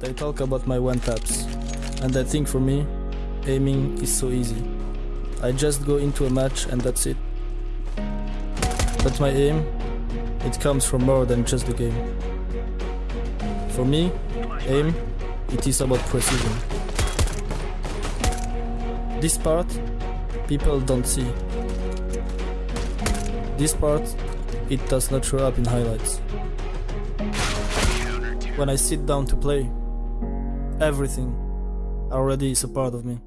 They talk about my one taps, and I think for me, aiming is so easy. I just go into a match and that's it. But my aim, it comes from more than just the game. For me, aim, it is about precision. This part, people don't see. This part, it does not show up in highlights. When I sit down to play, everything already is a part of me.